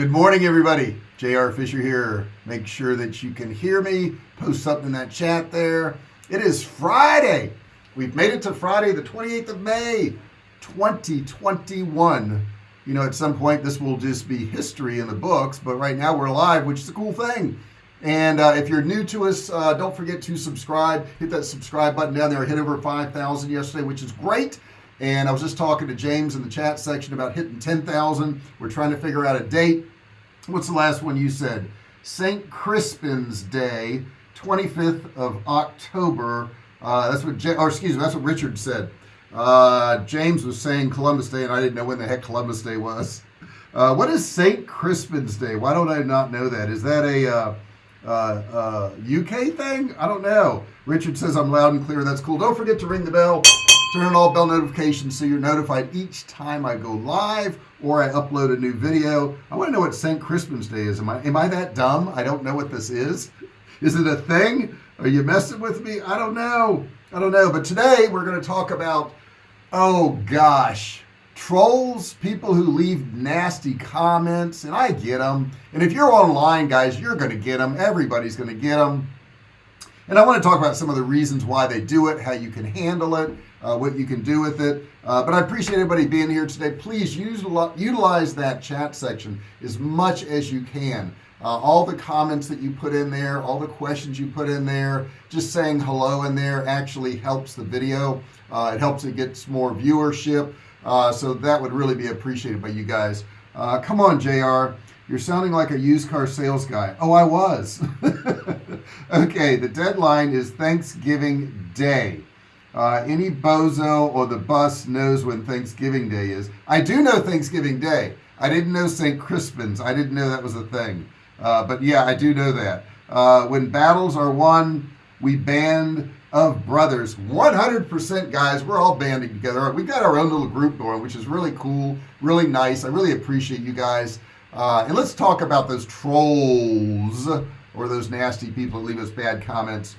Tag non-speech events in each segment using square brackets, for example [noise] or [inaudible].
good morning everybody. JR Fisher here. Make sure that you can hear me. Post something in that chat there. It is Friday. We've made it to Friday the 28th of May 2021 you know at some point this will just be history in the books but right now we're live which is a cool thing. And uh, if you're new to us uh, don't forget to subscribe. Hit that subscribe button down there. Hit over 5,000 yesterday which is great and I was just talking to James in the chat section about hitting 10,000 we're trying to figure out a date. What's the last one you said? St. Crispin's Day 25th of October. Uh, that's what J or excuse me that's what Richard said. Uh, James was saying Columbus Day and I didn't know when the heck Columbus Day was. Uh, what is St. Crispin's Day? Why don't I not know that? Is that a uh, UK uh, thing? I don't know. Richard says I'm loud and clear. That's cool. Don't forget to ring the bell turn on all bell notifications so you're notified each time I go live or I upload a new video. I want to know what St. Crispin's Day is. Am I am I that dumb? I don't know what this is. Is it a thing? Are you messing with me? I don't know. I don't know. But today we're going to talk about oh gosh trolls people who leave nasty comments and I get them and if you're online guys you're going to get them everybody's going to get them and I want to talk about some of the reasons why they do it how you can handle it uh, what you can do with it. Uh, but I appreciate everybody being here today. Please use utilize that chat section as much as you can. Uh, all the comments that you put in there all the questions you put in there just saying hello in there actually helps the video. Uh, it helps it gets more viewership. Uh, so that would really be appreciated by you guys. Uh, come on JR you're sounding like a used car sales guy. Oh I was. [laughs] Okay the deadline is Thanksgiving Day uh, any bozo or the bus knows when Thanksgiving Day is. I do know Thanksgiving Day. I didn't know St. Crispin's. I didn't know that was a thing. Uh, but yeah I do know that. Uh, when battles are won we band of brothers. 100% guys we're all banding together. We've got our own little group going which is really cool really nice. I really appreciate you guys. Uh, and let's talk about those trolls or those nasty people that leave us bad comments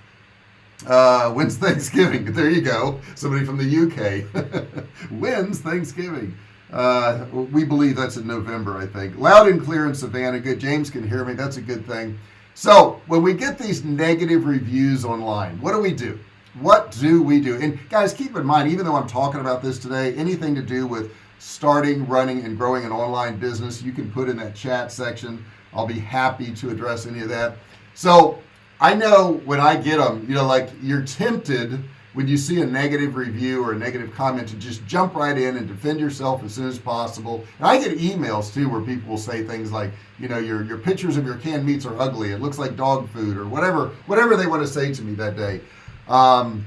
uh, when's [laughs] Thanksgiving? There you go. Somebody from the UK [laughs] when's Thanksgiving? Uh, we believe that's in November I think. Loud and clear in Savannah. Good. James can hear me. That's a good thing. So when we get these negative reviews online what do we do? What do we do? And guys keep in mind even though I'm talking about this today anything to do with starting running and growing an online business you can put in that chat section. I'll be happy to address any of that. So I know when I get them you know like you're tempted when you see a negative review or a negative comment to just jump right in and defend yourself as soon as possible. And I get emails too where people will say things like you know your your pictures of your canned meats are ugly. It looks like dog food or whatever whatever they want to say to me that day. Um,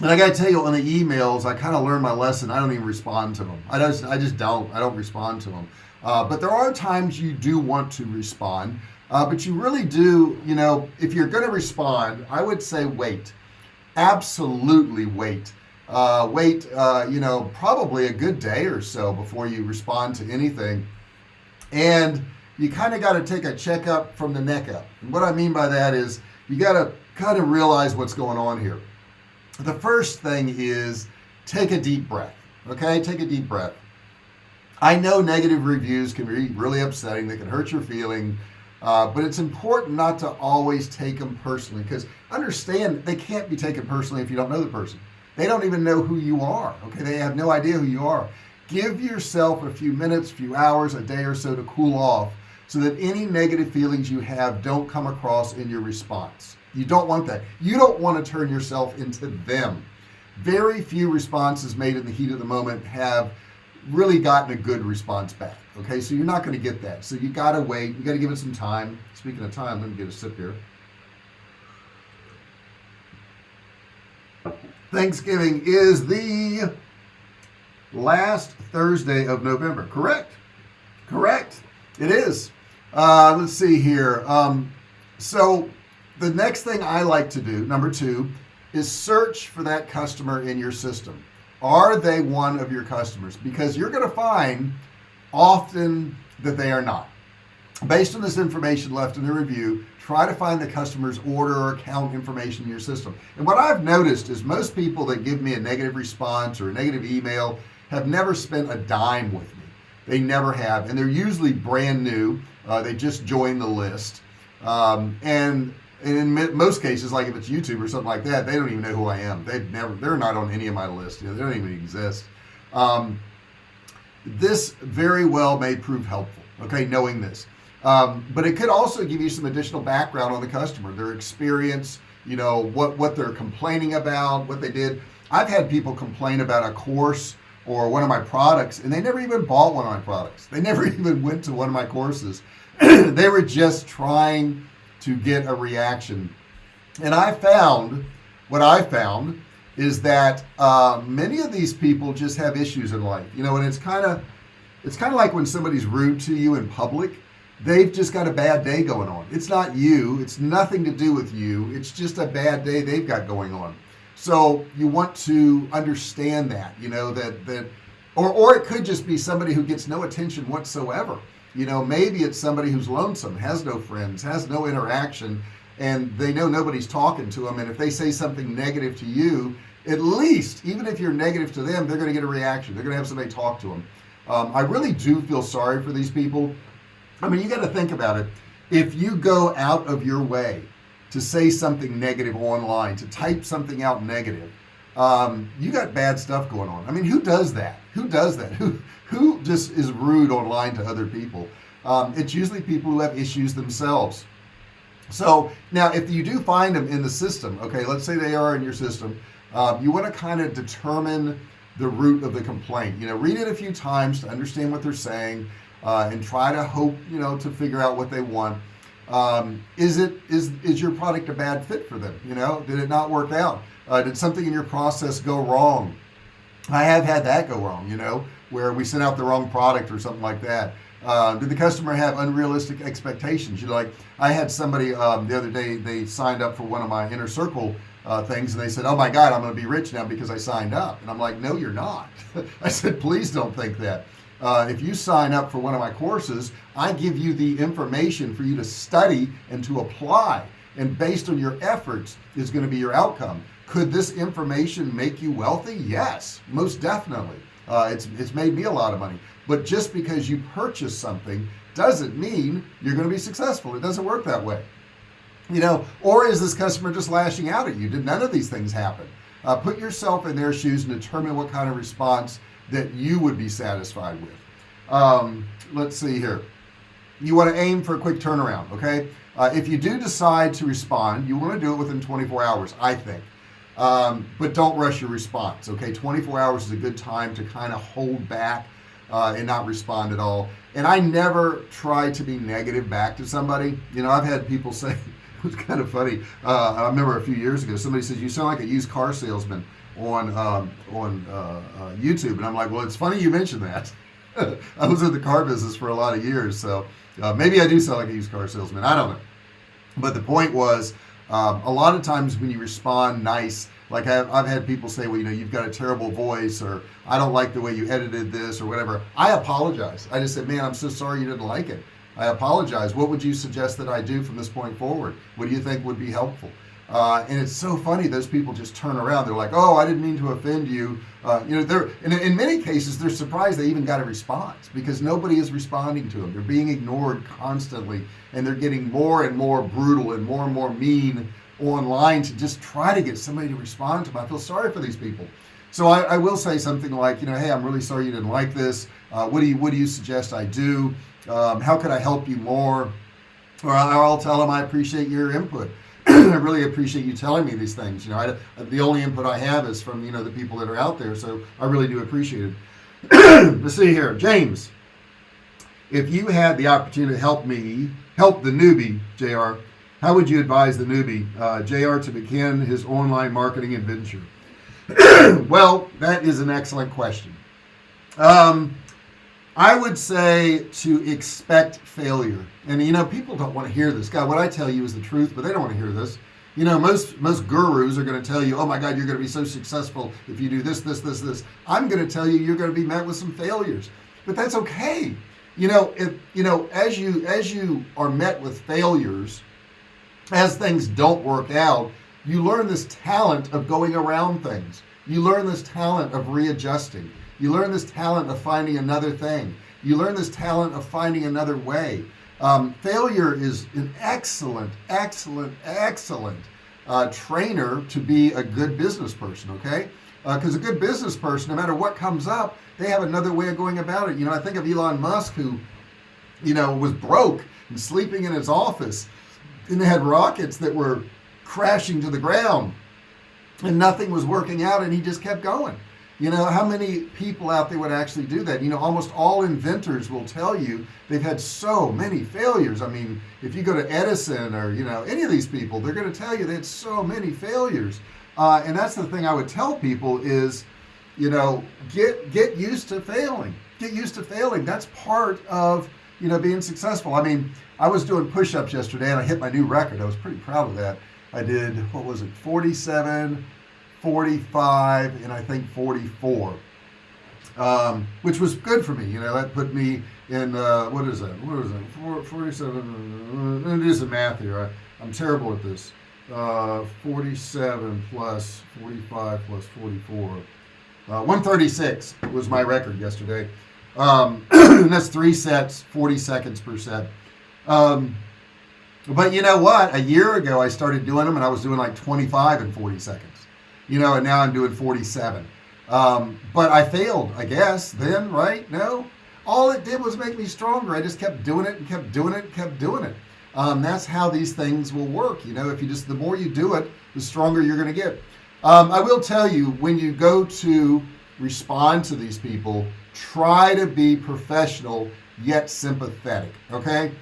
and I gotta tell you on the emails I kind of learned my lesson. I don't even respond to them I just I just don't. I don't respond to them uh, but there are times you do want to respond uh, but you really do you know if you're gonna respond I would say wait. Absolutely wait. Uh, wait uh, you know probably a good day or so before you respond to anything. And you kind of got to take a checkup from the neck up. And what I mean by that is you got to kind of realize what's going on here. The first thing is take a deep breath okay? Take a deep breath. I know negative reviews can be really upsetting. They can hurt your feeling uh, but it's important not to always take them personally because understand they can't be taken personally if you don't know the person. They don't even know who you are okay? They have no idea who you are. Give yourself a few minutes few hours a day or so to cool off so that any negative feelings you have don't come across in your response. You don't want that. You don't want to turn yourself into them. Very few responses made in the heat of the moment have really gotten a good response back okay? So you're not going to get that. So you got to wait. You got to give it some time. Speaking of time let me get a sip here. Thanksgiving is the last Thursday of November. Correct. Correct. It is. Uh, let's see here. Um, so the next thing I like to do number two is search for that customer in your system are they one of your customers? Because you're going to find often that they are not. Based on this information left in the review try to find the customer's order or account information in your system. And what I've noticed is most people that give me a negative response or a negative email have never spent a dime with me. They never have and they're usually brand new. Uh, they just joined the list. Um, and, and in most cases like if it's YouTube or something like that they don't even know who I am. They've never they're not on any of my list you know, they don't even exist. Um, this very well may prove helpful okay knowing this. Um, but it could also give you some additional background on the customer their experience you know what what they're complaining about what they did. I've had people complain about a course or one of my products and they never even bought one of my products. They [laughs] never even went to one of my courses. [clears throat] They were just trying to get a reaction. And I found what I found is that uh, many of these people just have issues in life you know and it's kind of it's kind of like when somebody's rude to you in public they've just got a bad day going on. It's not you it's nothing to do with you it's just a bad day they've got going on. So you want to understand that you know that that or or it could just be somebody who gets no attention whatsoever you know maybe it's somebody who's lonesome has no friends has no interaction and they know nobody's talking to them and if they say something negative to you at least even if you're negative to them they're going to get a reaction. They're going to have somebody talk to them um, I really do feel sorry for these people. I mean you got to think about it. If you go out of your way to say something negative online to type something out negative um, you got bad stuff going on. I mean who does that? Who does that? Who who just is rude online to other people? Um, it's usually people who have issues themselves. So now if you do find them in the system okay let's say they are in your system uh, you want to kind of determine the root of the complaint. You know read it a few times to understand what they're saying uh, and try to hope you know to figure out what they want um, is it is is your product a bad fit for them you know? Did it not work out? Uh, did something in your process go wrong? I have had that go wrong you know where we sent out the wrong product or something like that. Uh, did the customer have unrealistic expectations? You know, like I had somebody um, the other day they signed up for one of my inner circle uh, things and they said oh my god I'm gonna be rich now because I signed up. And I'm like no you're not. [laughs] I said please don't think that uh, if you sign up for one of my courses I give you the information for you to study and to apply. And based on your efforts is going to be your outcome. Could this information make you wealthy? Yes most definitely. Uh, it's it's made me a lot of money. But just because you purchase something doesn't mean you're going to be successful. It doesn't work that way. You know or is this customer just lashing out at you? Did none of these things happen? Uh, put yourself in their shoes and determine what kind of response that you would be satisfied with. Um, let's see here. You want to aim for a quick turnaround okay? Uh, if you do decide to respond you want to do it within 24 hours I think. Um, but don't rush your response okay? 24 hours is a good time to kind of hold back uh, and not respond at all. And I never try to be negative back to somebody. You know I've had people [laughs] say it was kind of funny uh, I remember a few years ago somebody says you sound like a used car salesman on um, on uh, uh YouTube and I'm like well it's funny you mentioned that. [laughs] I was in the car business for a lot of years so uh, maybe I do sound like a used car salesman I don't know. But the point was um, a lot of times when you respond nice like I've, I've, had people say well you know you've got a terrible voice or I don't like the way you edited this or whatever. I apologize. I just said man I'm so sorry you didn't like it. I apologize. What would you suggest that I do from this point forward? What do you think would be helpful uh, and it's so funny those people just turn around. They're like oh I didn't mean to offend you. Uh, you know they're in, in many cases they're surprised they even got a response because nobody is responding to them. They're being ignored constantly and they're getting more and more brutal and more and more mean online to just try to get somebody to respond to them. I feel sorry for these people. So I, I will say something like you know hey I'm really sorry you didn't like this. Uh, what do you what do you suggest I do? Um, how could I help you more? Or I'll tell them I appreciate your input [clears throat] I really appreciate you telling me these things you know I, the only input I have is from you know the people that are out there so I really do appreciate it. [clears throat] Let's see here James. If you had the opportunity to help me help the newbie JR how would you advise the newbie uh, JR to begin his online marketing adventure? [clears throat] Well that is an excellent question. Um, I would say to expect failure. And you know people don't want to hear this. God what I tell you is the truth but they don't want to hear this. You know most most gurus are going to tell you oh my god you're going to be so successful if you do this this this this. I'm going to tell you you're going to be met with some failures. But that's okay. You know if you know as you as you are met with failures as things don't work out you learn this talent of going around things. You learn this talent of readjusting you learn this talent of finding another thing. You learn this talent of finding another way. Um, failure is an excellent excellent excellent uh, trainer to be a good business person okay? Because uh, a good business person no matter what comes up they have another way of going about it. You know I think of Elon Musk who you know was broke and sleeping in his office and they had rockets that were crashing to the ground and nothing was working out and he just kept going you know how many people out there would actually do that? You know almost all inventors will tell you they've had so many failures. I mean if you go to Edison or you know any of these people they're going to tell you they had so many failures. Uh, and that's the thing I would tell people is you know get get used to failing. Get used to failing. That's part of you know being successful. I mean I was doing push-ups yesterday and I hit my new record. I was pretty proud of that. I did what was it 47 45 and I think 44 um, which was good for me you know that put me in uh, what is that? What is it 47 let me do some math here. I, I'm terrible at this. Uh, 47 plus 45 plus 44 uh, 136 was my record yesterday. Um, [clears throat] that's three sets 40 seconds per set. Um, but you know what? A year ago I started doing them and I was doing like 25 and 40 seconds you know and now I'm doing 47 um, but I failed I guess then right? No? All it did was make me stronger. I just kept doing it and kept doing it and kept doing it. Um, that's how these things will work you know? If you just the more you do it the stronger you're gonna get. Um, I will tell you when you go to respond to these people try to be professional yet sympathetic okay?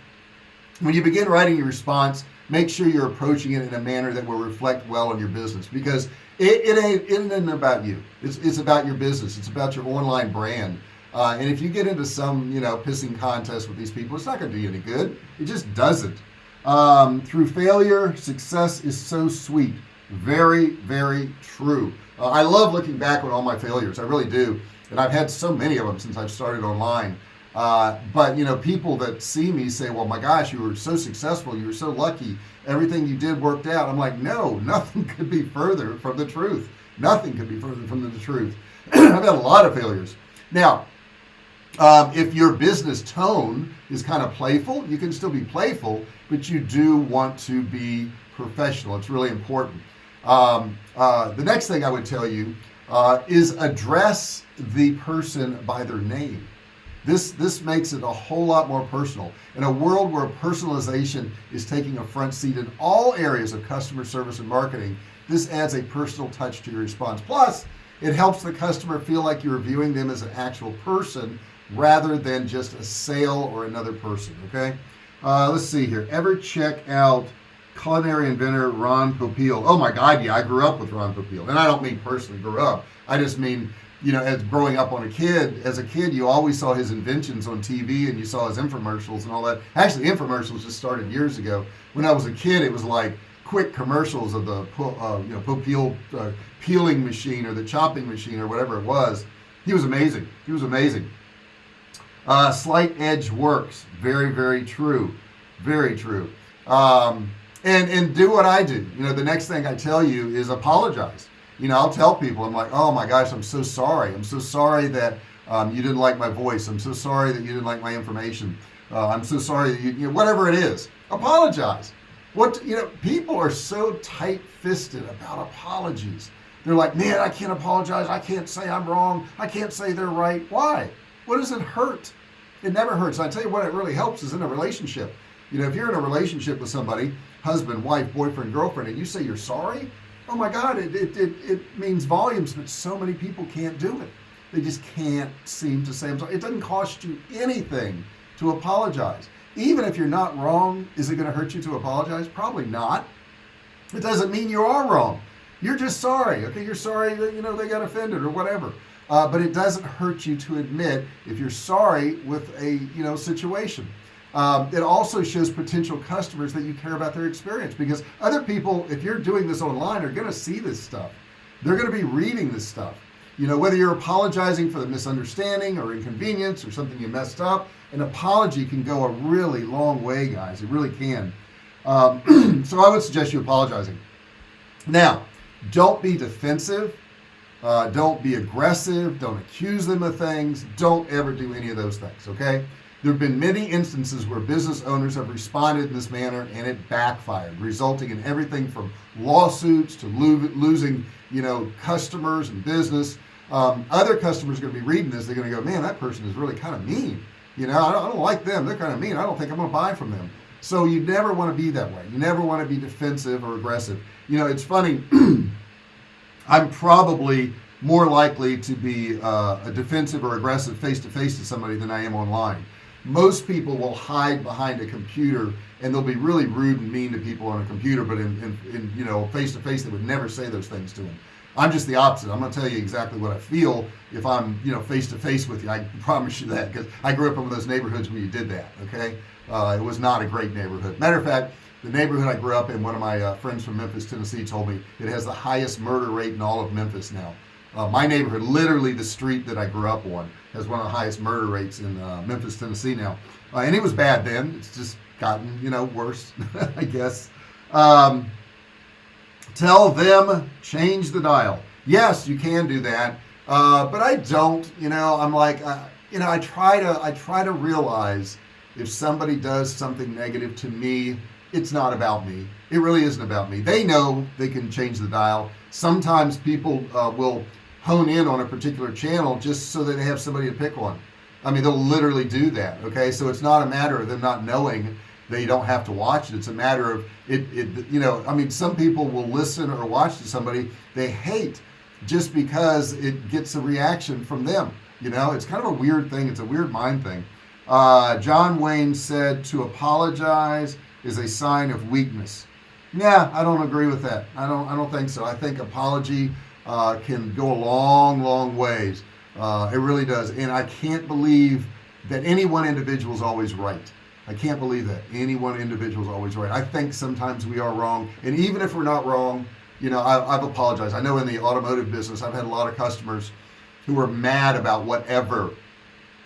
When you begin writing your response make sure you're approaching it in a manner that will reflect well on your business because it, it ain't it isn't about you. It's, it's about your business. It's about your online brand. Uh, and if you get into some you know pissing contest with these people it's not going to do you any good. It just doesn't. Um, through failure success is so sweet. Very very true. Uh, I love looking back on all my failures. I really do. And I've had so many of them since I've started online uh, but you know people that see me say well my gosh you were so successful you were so lucky everything you did worked out. I'm like no [laughs] nothing could be further from the truth. Nothing could be further from the truth. [clears throat] I've had a lot of failures. Now um, if your business tone is kind of playful you can still be playful but you do want to be professional. It's really important. Um, uh, the next thing I would tell you uh, is address the person by their name this this makes it a whole lot more personal. In a world where personalization is taking a front seat in all areas of customer service and marketing this adds a personal touch to your response. Plus it helps the customer feel like you're viewing them as an actual person rather than just a sale or another person okay? Uh, let's see here. Ever check out culinary inventor Ron Popeil? Oh my god yeah I grew up with Ron Popeil. And I don't mean personally grew up. I just mean you know as growing up on a kid as a kid you always saw his inventions on TV and you saw his infomercials and all that. Actually infomercials just started years ago. When I was a kid it was like quick commercials of the uh, you know Popeil uh, peeling machine or the chopping machine or whatever it was. He was amazing. He was amazing. Uh, slight edge works. Very very true. Very true. Um, and and do what I do. You know the next thing I tell you is apologize you know I'll tell people I'm like oh my gosh I'm so sorry. I'm so sorry that um, you didn't like my voice. I'm so sorry that you didn't like my information. Uh, I'm so sorry that you, you know, whatever it is apologize. What you know people are so tight-fisted about apologies. They're like man I can't apologize. I can't say I'm wrong. I can't say they're right. Why? What does it hurt? It never hurts. I tell you what it really helps is in a relationship. You know if you're in a relationship with somebody husband wife boyfriend girlfriend and you say you're sorry oh my god it, it, it, it means volumes but so many people can't do it. They just can't seem to say I'm sorry. It doesn't cost you anything to apologize. Even if you're not wrong is it going to hurt you to apologize? Probably not. It doesn't mean you are wrong. You're just sorry okay? You're sorry that you know they got offended or whatever. Uh, but it doesn't hurt you to admit if you're sorry with a you know situation um, it also shows potential customers that you care about their experience because other people if you're doing this online are going to see this stuff. They're going to be reading this stuff. You know whether you're apologizing for the misunderstanding or inconvenience or something you messed up an apology can go a really long way guys. It really can. Um, [clears throat] so I would suggest you apologizing. Now don't be defensive. Uh, don't be aggressive. Don't accuse them of things. Don't ever do any of those things okay there have been many instances where business owners have responded in this manner and it backfired resulting in everything from lawsuits to lo losing you know customers and business. Um, other customers are going to be reading this they're going to go man that person is really kind of mean. You know I don't, I don't like them they're kind of mean I don't think I'm gonna buy from them. So you never want to be that way you never want to be defensive or aggressive. You know it's funny [clears throat] I'm probably more likely to be uh, a defensive or aggressive face-to-face -to, -face to somebody than I am online most people will hide behind a computer and they'll be really rude and mean to people on a computer but in, in, in you know face-to-face they would never say those things to them I'm just the opposite. I'm gonna tell you exactly what I feel. If I'm you know face-to-face -face with you I [laughs] promise you that because I grew up in one of those neighborhoods where you did that okay? Uh, it was not a great neighborhood. Matter of fact the neighborhood I grew up in one of my uh, friends from Memphis Tennessee told me it has the highest murder rate in all of Memphis now. Uh, my neighborhood literally the street that I grew up on has one of the highest murder rates in uh, Memphis Tennessee now. Uh, and it was bad then. It's just gotten you know worse [laughs] I guess. Um, tell them change the dial. Yes you can do that. Uh, but I don't you know I'm like uh, you know I try to I try to realize if somebody does something negative to me it's not about me. It really isn't about me. They know they can change the dial. Sometimes people uh, will hone in on a particular channel just so that they have somebody to pick on. I mean they'll literally do that okay? So it's not a matter of them not knowing they don't have to watch it. It's a matter of it, it you know I mean some people will listen or watch to somebody they hate just because it gets a reaction from them you know? It's kind of a weird thing. It's a weird mind thing. Uh, John Wayne said to apologize is a sign of weakness. Yeah I don't agree with that. I don't I don't think so. I think apology uh, can go a long long ways. Uh, it really does. And I can't believe that any one individual is always right. I can't believe that any one individual is always right. I think sometimes we are wrong. And even if we're not wrong you know I, I've apologized. I know in the automotive business I've had a lot of customers who were mad about whatever.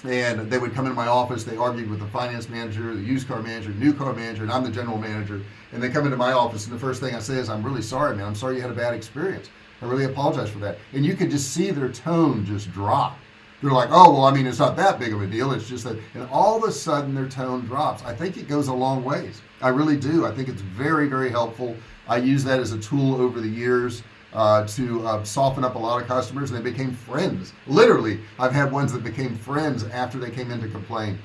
And they would come into my office they argued with the finance manager the used car manager new car manager and I'm the general manager. And they come into my office and the first thing I say is I'm really sorry man. I'm sorry you had a bad experience I really apologize for that. And you could just see their tone just drop. They're like oh well I mean it's not that big of a deal. It's just that and all of a sudden their tone drops. I think it goes a long ways. I really do. I think it's very very helpful. I use that as a tool over the years uh, to uh, soften up a lot of customers and they became friends. Literally I've had ones that became friends after they came in to complain.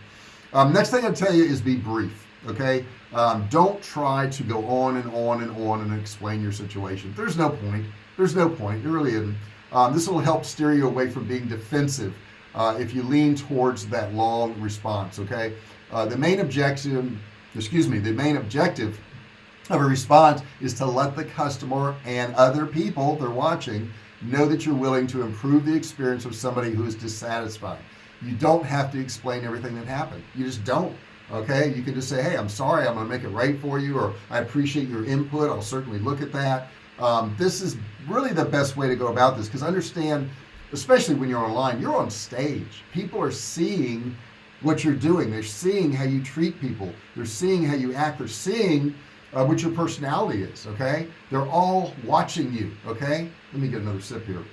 Um, next thing I tell you is be brief okay? Um, don't try to go on and on and on and explain your situation. There's no point there's no point. There really isn't um, this will help steer you away from being defensive uh, if you lean towards that long response okay? Uh, the main objective excuse me the main objective of a response is to let the customer and other people they're watching know that you're willing to improve the experience of somebody who is dissatisfied. You don't have to explain everything that happened. You just don't okay? You can just say hey I'm sorry I'm gonna make it right for you or I appreciate your input. I'll certainly look at that um, this is really the best way to go about this because understand especially when you're online you're on stage. People are seeing what you're doing. They're seeing how you treat people. They're seeing how you act. They're seeing uh, what your personality is okay? They're all watching you okay? Let me get another sip here.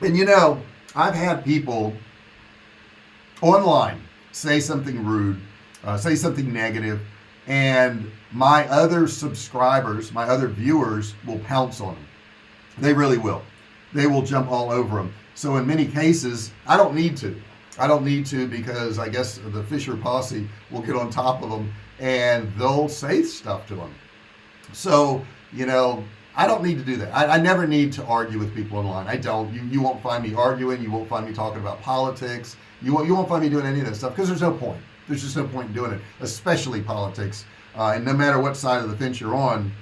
And you know I've had people online say something rude uh, say something negative and my other subscribers my other viewers will pounce on them they really will. They will jump all over them so in many cases I don't need to. I don't need to because I guess the Fisher posse will get on top of them and they'll say stuff to them so you know I don't need to do that. I, I, never need to argue with people online. I don't. You, you won't find me arguing. You won't find me talking about politics. You won't you won't find me doing any of that stuff because there's no point there's just no point in doing it especially politics. Uh, and no matter what side of the fence you're on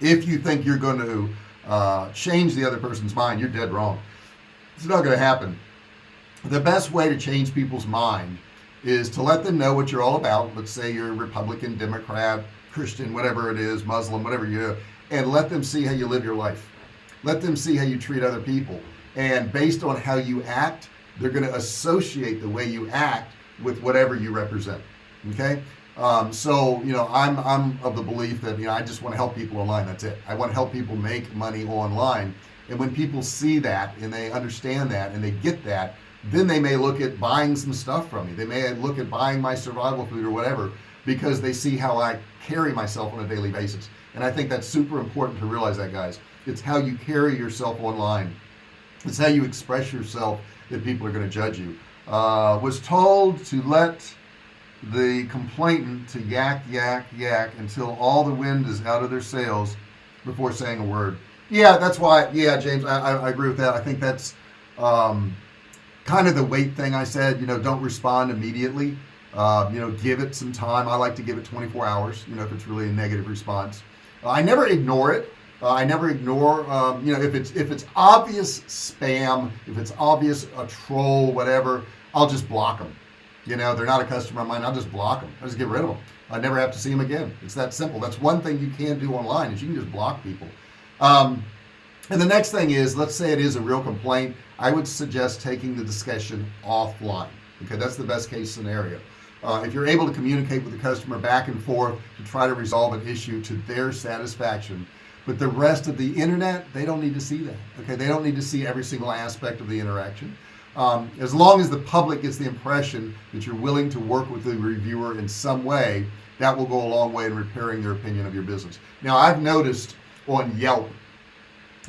if you think you're going to uh, change the other person's mind you're dead wrong. It's not going to happen. The best way to change people's mind is to let them know what you're all about. Let's say you're Republican Democrat Christian whatever it is Muslim whatever you are, and let them see how you live your life. Let them see how you treat other people. And based on how you act they're going to associate the way you act with whatever you represent okay? Um, so you know I'm I'm of the belief that you know I just want to help people online that's it. I want to help people make money online and when people see that and they understand that and they get that then they may look at buying some stuff from me. They may look at buying my survival food or whatever because they see how I carry myself on a daily basis. And I think that's super important to realize that guys. It's how you carry yourself online. It's how you express yourself that people are going to judge you uh, was told to let the complainant to yak yak yak until all the wind is out of their sails before saying a word. Yeah that's why yeah James I, I, agree with that. I think that's um, kind of the wait thing I said you know don't respond immediately. Uh, you know give it some time. I like to give it 24 hours you know if it's really a negative response. I never ignore it uh, I never ignore um, you know if it's if it's obvious spam if it's obvious a troll whatever I'll just block them you know they're not a customer of mine I'll just block them I'll just get rid of them I never have to see them again. It's that simple. That's one thing you can do online is you can just block people. Um, and the next thing is let's say it is a real complaint I would suggest taking the discussion offline okay? That's the best case scenario. Uh, if you're able to communicate with the customer back and forth to try to resolve an issue to their satisfaction but the rest of the internet they don't need to see that okay? They don't need to see every single aspect of the interaction. Um, as long as the public gets the impression that you're willing to work with the reviewer in some way that will go a long way in repairing their opinion of your business. Now I've noticed on Yelp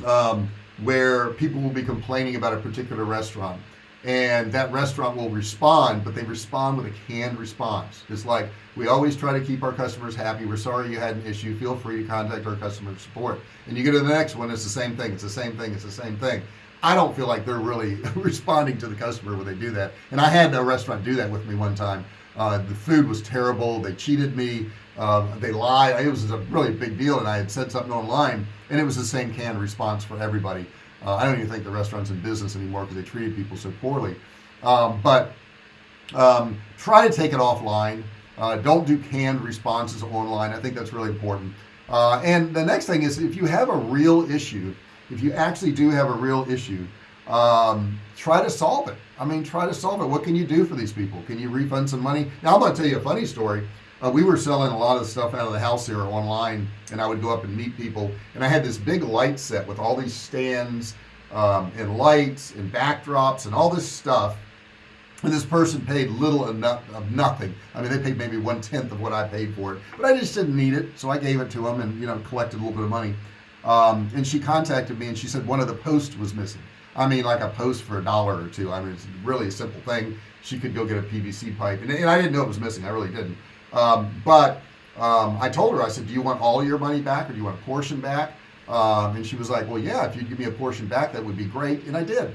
um, where people will be complaining about a particular restaurant and that restaurant will respond but they respond with a canned response. It's like we always try to keep our customers happy. We're sorry you had an issue. Feel free to contact our customer support. And you go to the next one it's the same thing. It's the same thing. It's the same thing. I don't feel like they're really [laughs] responding to the customer when they do that. And I had a restaurant do that with me one time. Uh, the food was terrible. They cheated me. Uh, they lied. It was a really big deal and I had said something online and it was the same canned response for everybody uh, I don't even think the restaurant's in business anymore because they treated people so poorly. Um, but um, try to take it offline. Uh, don't do canned responses online. I think that's really important. Uh, and the next thing is if you have a real issue if you actually do have a real issue um, try to solve it. I mean try to solve it. What can you do for these people? Can you refund some money? Now I'm gonna tell you a funny story uh, we were selling a lot of stuff out of the house here online and I would go up and meet people. And I had this big light set with all these stands um, and lights and backdrops and all this stuff. And this person paid little enough of nothing. I mean they paid maybe one-tenth of what I paid for it but I just didn't need it so I gave it to them and you know collected a little bit of money. Um, and she contacted me and she said one of the posts was missing. I mean like a post for a dollar or two. I mean it's really a simple thing. She could go get a PVC pipe and, and I didn't know it was missing. I really didn't um, but um, I told her I said do you want all your money back or do you want a portion back? Um, and she was like well yeah if you'd give me a portion back that would be great and I did.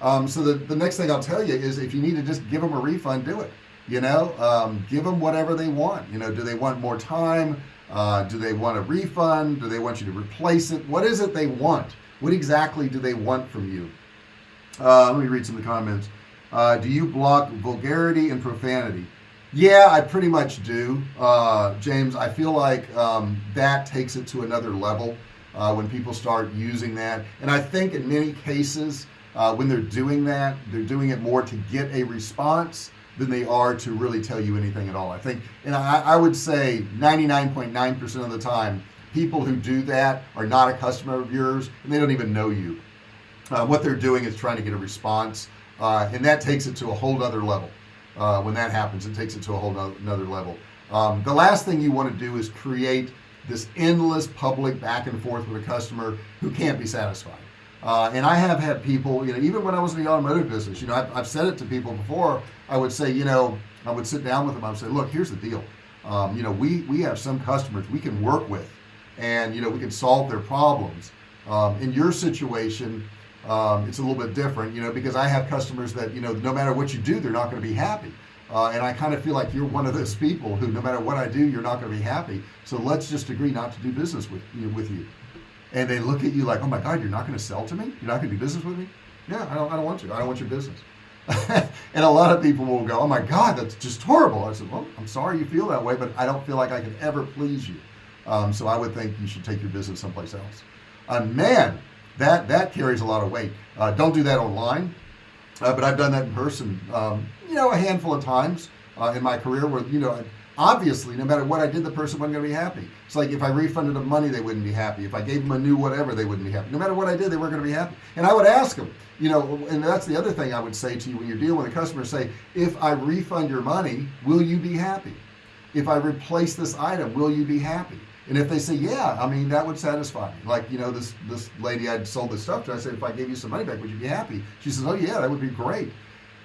Um, so the, the next thing I'll tell you is if you need to just give them a refund do it you know? Um, give them whatever they want you know? Do they want more time? Uh, do they want a refund? Do they want you to replace it? What is it they want? What exactly do they want from you? Uh, let me read some of the comments. Uh, do you block vulgarity and profanity yeah I pretty much do. Uh, James I feel like um, that takes it to another level uh, when people start using that. And I think in many cases uh, when they're doing that they're doing it more to get a response than they are to really tell you anything at all. I think and I, I would say 99.9 percent of the time people who do that are not a customer of yours and they don't even know you. Uh, what they're doing is trying to get a response. Uh, and that takes it to a whole other level uh, when that happens it takes it to a whole another level. Um, the last thing you want to do is create this endless public back and forth with a customer who can't be satisfied. Uh, and I have had people you know even when I was in the automotive business you know I've, I've, said it to people before. I would say you know I would sit down with them. I would say look here's the deal. Um, you know we we have some customers we can work with and you know we can solve their problems. Um, in your situation um, it's a little bit different you know because I have customers that you know no matter what you do they're not going to be happy. Uh, and I kind of feel like you're one of those people who no matter what I do you're not going to be happy. So let's just agree not to do business with you know, with you. And they look at you like oh my god you're not going to sell to me? You're not going to do business with me? Yeah I don't, I don't want to. I don't want your business. [laughs] And a lot of people will go oh my god that's just horrible. I said well I'm sorry you feel that way but I don't feel like I can ever please you. Um, so I would think you should take your business someplace else. And man that that carries a lot of weight. Uh, don't do that online uh, but I've done that in person um, you know a handful of times uh, in my career where you know obviously no matter what I did the person wasn't gonna be happy. It's like if I refunded them money they wouldn't be happy. If I gave them a new whatever they wouldn't be happy. No matter what I did they weren't gonna be happy. And I would ask them you know and that's the other thing I would say to you when you're dealing with a customer say if I refund your money will you be happy? If I replace this item will you be happy and if they say yeah I mean that would satisfy me. Like you know this this lady I'd sold this stuff to I said if I gave you some money back would you be happy? She says oh yeah that would be great.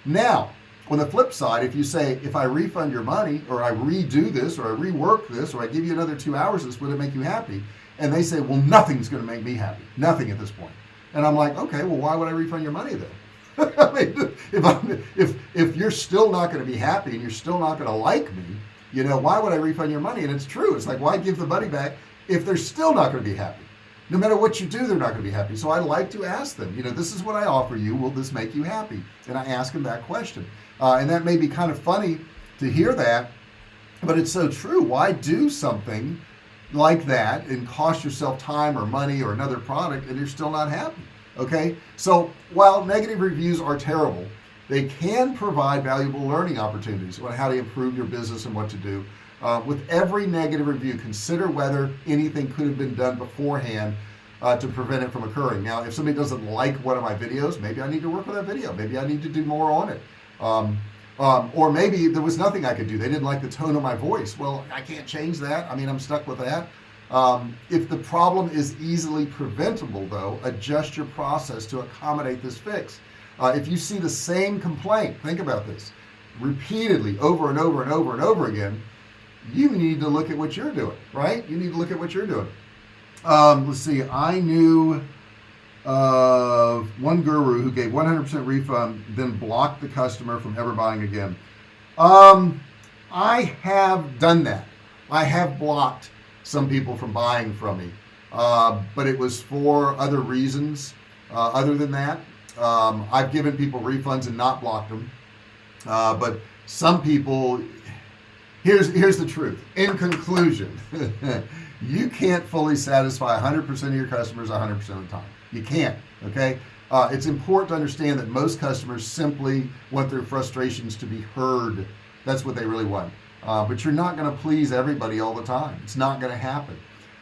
Now on the flip side if you say if I refund your money or I redo this or I rework this or I give you another two hours this would it make you happy. And they say well nothing's gonna make me happy. Nothing at this point. and I'm like okay well why would I refund your money then? [laughs] I mean, if if if you're still not going to be happy and you're still not going to like me you know why would I refund your money? And it's true. It's like why give the money back if they're still not going to be happy? No matter what you do they're not going to be happy. So I like to ask them you know this is what I offer you. Will this make you happy? And I ask them that question. Uh, and that may be kind of funny to hear that but it's so true. Why do something like that and cost yourself time or money or another product and you're still not happy? Okay? So while negative reviews are terrible they can provide valuable learning opportunities on how to improve your business and what to do. Uh, with every negative review consider whether anything could have been done beforehand uh, to prevent it from occurring. Now if somebody doesn't like one of my videos maybe I need to work on that video. Maybe I need to do more on it. Um, um, or maybe there was nothing I could do. They didn't like the tone of my voice. Well I can't change that. I mean I'm stuck with that. Um, if the problem is easily preventable though adjust your process to accommodate this fix uh, if you see the same complaint think about this repeatedly over and over and over and over again you need to look at what you're doing right? You need to look at what you're doing. Um, let's see I knew of one guru who gave 100% refund then blocked the customer from ever buying again. Um, I have done that. I have blocked some people from buying from me uh, but it was for other reasons uh, other than that um, I've given people refunds and not blocked them. Uh, but some people here's here's the truth. In conclusion [laughs] you can't fully satisfy 100% of your customers 100% of the time. You can't okay? Uh, it's important to understand that most customers simply want their frustrations to be heard. That's what they really want. Uh, but you're not going to please everybody all the time. It's not going to happen.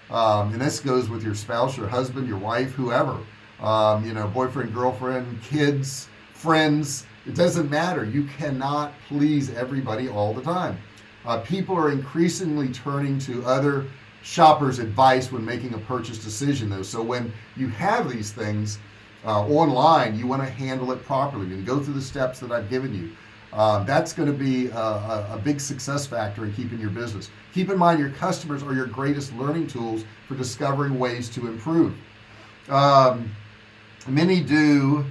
Um, and this goes with your spouse your husband your wife whoever um, you know boyfriend girlfriend kids friends. It doesn't matter. You cannot please everybody all the time. Uh, people are increasingly turning to other shoppers advice when making a purchase decision though. So when you have these things uh, online you want to handle it properly and go through the steps that I've given you. Uh, that's going to be a, a, a, big success factor in keeping your business. Keep in mind your customers are your greatest learning tools for discovering ways to improve. Um, many do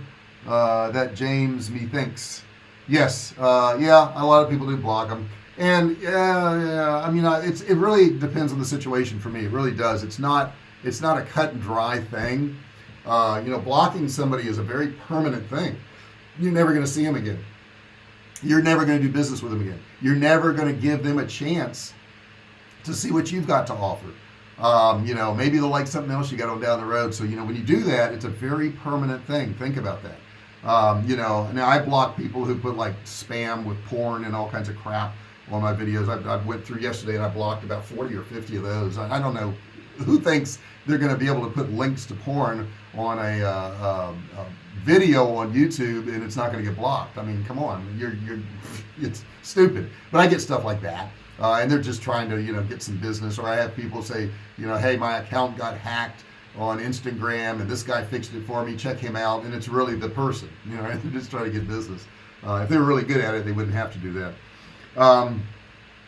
uh, that James methinks. Yes uh, yeah a lot of people do block them and yeah, yeah I mean it's it really depends on the situation for me. It really does. It's not it's not a cut and dry thing. Uh, you know blocking somebody is a very permanent thing. You're never going to see them again. You're never going to do business with them again. You're never going to give them a chance to see what you've got to offer um, you know maybe they'll like something else you got on down the road. So you know when you do that it's a very permanent thing. Think about that. Um, you know now I block people who put like spam with porn and all kinds of crap on my videos. I, I went through yesterday and I blocked about 40 or 50 of those. I, I don't know who thinks they're going to be able to put links to porn on a, uh, uh, a video on YouTube and it's not going to get blocked. I mean come on. You're you're [laughs] it's stupid. But I get stuff like that uh, and they're just trying to you know get some business. Or I have people say you know hey my account got hacked on Instagram and this guy fixed it for me. Check him out. And it's really the person you know [laughs] they're just trying to get business. Uh, if they were really good at it they wouldn't have to do that. Um,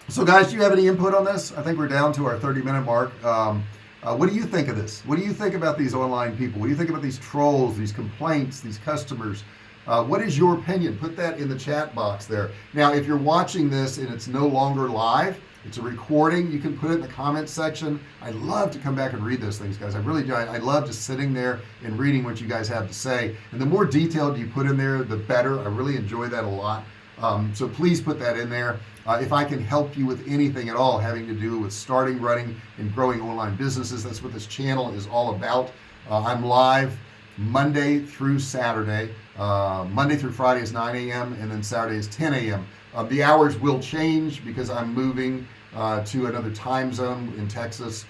so guys do you have any input on this? I think we're down to our 30 minute mark. Um, uh, what do you think of this? What do you think about these online people? What do you think about these trolls these complaints these customers uh, what is your opinion? Put that in the chat box there. Now if you're watching this and it's no longer live it's a recording you can put it in the comments section. I love to come back and read those things guys. I really do. I, I love just sitting there and reading what you guys have to say. And the more detailed you put in there the better. I really enjoy that a lot. Um, so please put that in there. Uh, if I can help you with anything at all having to do with starting running and growing online businesses that's what this channel is all about. Uh, I'm live Monday through Saturday uh, Monday through Friday is 9 a.m. and then Saturday is 10 a.m. Uh, the hours will change because I'm moving uh, to another time zone in Texas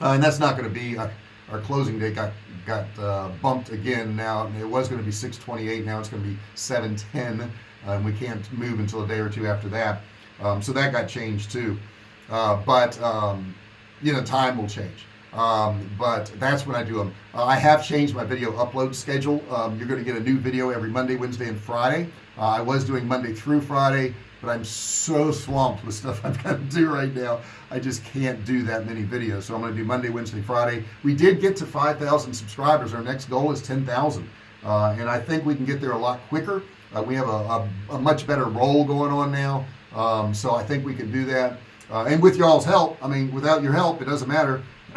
uh, and that's not going to be uh, our closing date got got uh, bumped again now it was going to be 628 now it's going to be 710 and we can't move until a day or two after that um, so that got changed too but um, you know time will change um, but that's when I do them uh, I have changed my video upload schedule. Um, you're going to get a new video every Monday Wednesday and Friday. Uh, I was doing Monday through Friday but I'm so swamped with stuff [laughs] I've got to do right now. I just can't do that many videos. So I'm gonna do Monday Wednesday Friday. We did get to 5,000 subscribers. Our next goal is 10,000 uh, and I think we can get there a lot quicker. Uh, we have a, a, a, much better roll going on now. Um, so I think we can do that. Uh, and with y'all's help I mean without your help it doesn't matter [coughs]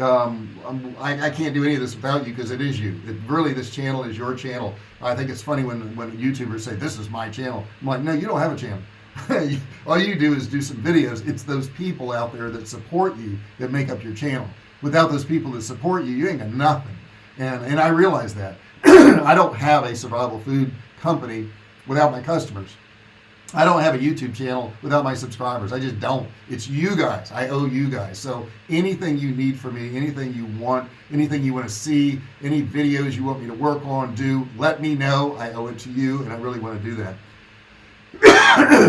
um, I, I, can't do any of this without you because it is you. It, really this channel is your channel. I think it's funny when when YouTubers say this is my channel. I'm like no you don't have a channel. [laughs] All you do is do some videos. It's those people out there that support you that make up your channel. Without those people that support you you ain't got nothing. And and I realize that. [coughs] I don't have a survival food company without my customers I don't have a YouTube channel without my subscribers. I just don't. It's you guys. I owe you guys. So anything you need from me anything you want anything you want to see any videos you want me to work on do let me know. I owe it to you and I really want to do that.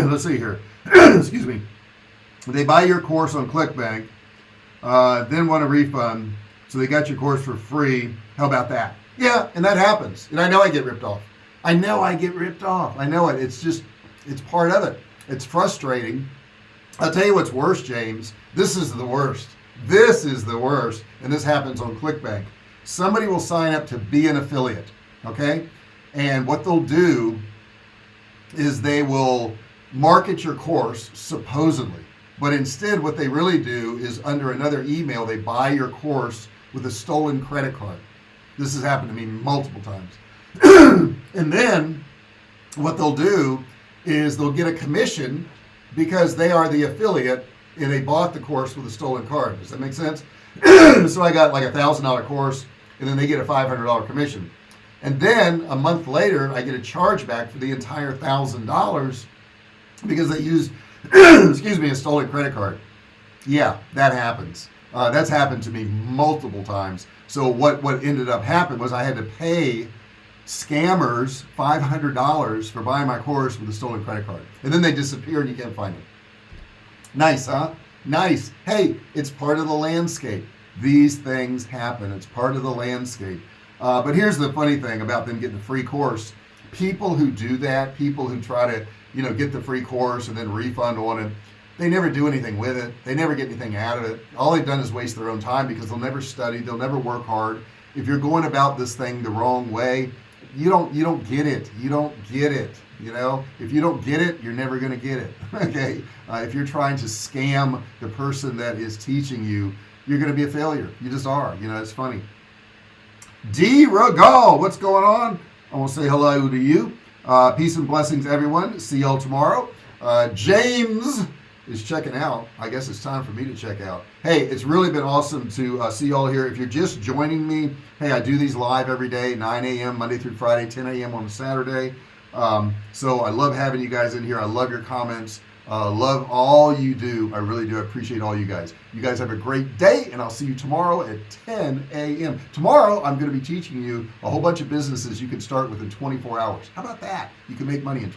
[coughs] Let's see here. [coughs] Excuse me. They buy your course on ClickBank uh, then want a refund so they got your course for free. How about that? Yeah and that happens. And I know I get ripped off. I know I get ripped off. I know it. It's just it's part of it. It's frustrating. I'll tell you what's worse James. This is the worst. This is the worst. And this happens on ClickBank. Somebody will sign up to be an affiliate okay? And what they'll do is they will market your course supposedly. But instead what they really do is under another email they buy your course with a stolen credit card. This has happened to me multiple times. [clears throat] And then what they'll do is they'll get a commission because they are the affiliate and they bought the course with a stolen card. Does that make sense? [clears throat] So I got like a thousand dollar course and then they get a $500 commission. And then a month later I get a chargeback for the entire thousand dollars because they used [clears throat] excuse me a stolen credit card. Yeah that happens. Uh, that's happened to me multiple times. So what what ended up happening was I had to pay scammers $500 for buying my course with a stolen credit card. And then they disappear and you can't find them. Nice huh? Nice. Hey it's part of the landscape. These things happen. It's part of the landscape. Uh, but here's the funny thing about them getting the free course. People who do that people who try to you know get the free course and then refund on it they never do anything with it. They never get anything out of it. All they've done is waste their own time because they'll never study. They'll never work hard. If you're going about this thing the wrong way you don't you don't get it. You don't get it you know? If you don't get it you're never going to get it [laughs] okay? Uh, if you're trying to scam the person that is teaching you you're going to be a failure. You just are you know it's funny. D. Regal what's going on? I want to say hello to you. Uh, peace and blessings everyone. See y'all tomorrow. Uh, James is checking out. I guess it's time for me to check out. Hey it's really been awesome to uh, see y'all here. If you're just joining me hey I do these live every day 9 a.m. Monday through Friday 10 a.m. on Saturday. Um, so I love having you guys in here. I love your comments. Uh, love all you do. I really do appreciate all you guys. You guys have a great day and I'll see you tomorrow at 10 a.m. tomorrow I'm going to be teaching you a whole bunch of businesses you can start within 24 hours. How about that? You can make money in 20